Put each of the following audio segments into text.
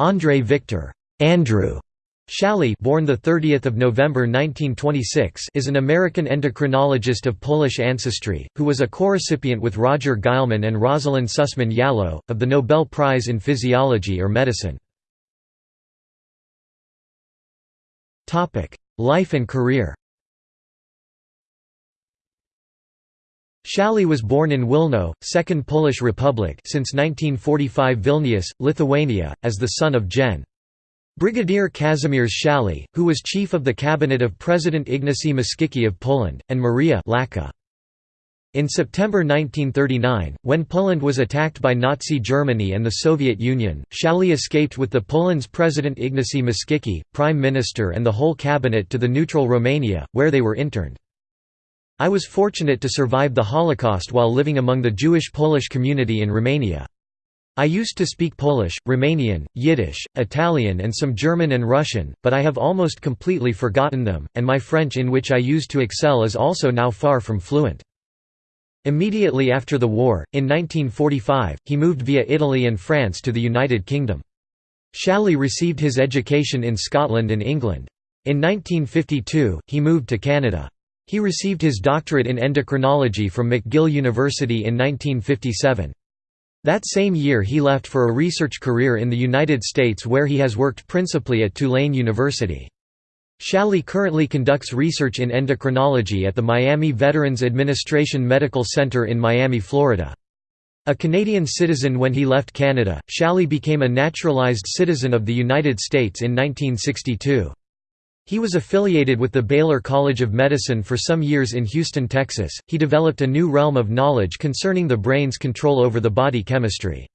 André Victor Andrew Schally born the 30th of November 1926 is an American endocrinologist of Polish ancestry who was a co-recipient with Roger Guillemin and Rosalind Sussman Yalow of the Nobel Prize in Physiology or Medicine. Topic: Life and career. Schally was born in Wilno, Second Polish Republic since 1945 Vilnius, Lithuania, as the son of Gen. Brigadier Kazimierz Schally, who was chief of the cabinet of President Ignacy Mościcki of Poland, and Maria Lacka. In September 1939, when Poland was attacked by Nazi Germany and the Soviet Union, Schally escaped with the Poland's President Ignacy Mościcki, Prime Minister and the whole cabinet to the neutral Romania, where they were interned. I was fortunate to survive the Holocaust while living among the Jewish Polish community in Romania. I used to speak Polish, Romanian, Yiddish, Italian and some German and Russian, but I have almost completely forgotten them, and my French in which I used to excel is also now far from fluent. Immediately after the war, in 1945, he moved via Italy and France to the United Kingdom. Schally received his education in Scotland and England. In 1952, he moved to Canada. He received his doctorate in endocrinology from McGill University in 1957. That same year he left for a research career in the United States where he has worked principally at Tulane University. Schally currently conducts research in endocrinology at the Miami Veterans Administration Medical Center in Miami, Florida. A Canadian citizen when he left Canada, Schally became a naturalized citizen of the United States in 1962. He was affiliated with the Baylor College of Medicine for some years in Houston, Texas. He developed a new realm of knowledge concerning the brain's control over the body chemistry.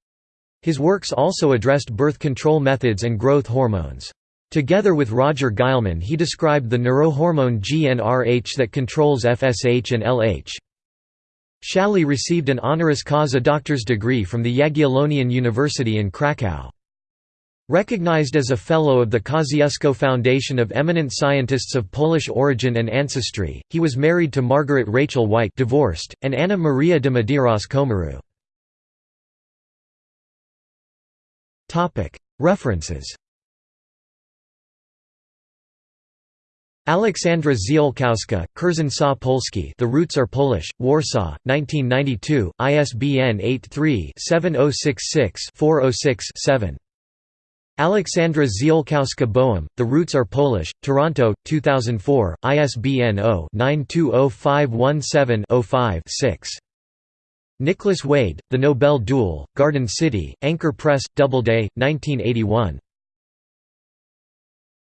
His works also addressed birth control methods and growth hormones. Together with Roger Guillemin he described the neurohormone GnRH that controls FSH and LH. Schally received an honoris causa doctor's degree from the Jagiellonian University in Krakow. Recognized as a Fellow of the Kosciuszko Foundation of Eminent Scientists of Polish Origin and Ancestry, he was married to Margaret Rachel White divorced, and Anna Maria de Medeiros Comaru. References Aleksandra Ziolkowska, Korzenie są polskie The Roots Are Polish, Warsaw, 1992, ISBN 83-7066-406-7. Alexandra Ziolkowska Boehm, The Roots Are Polish, Toronto, 2004, ISBN 0-920517-05-6. Nicholas Wade, The Nobel Duel, Garden City, Anchor Press, Doubleday, 1981.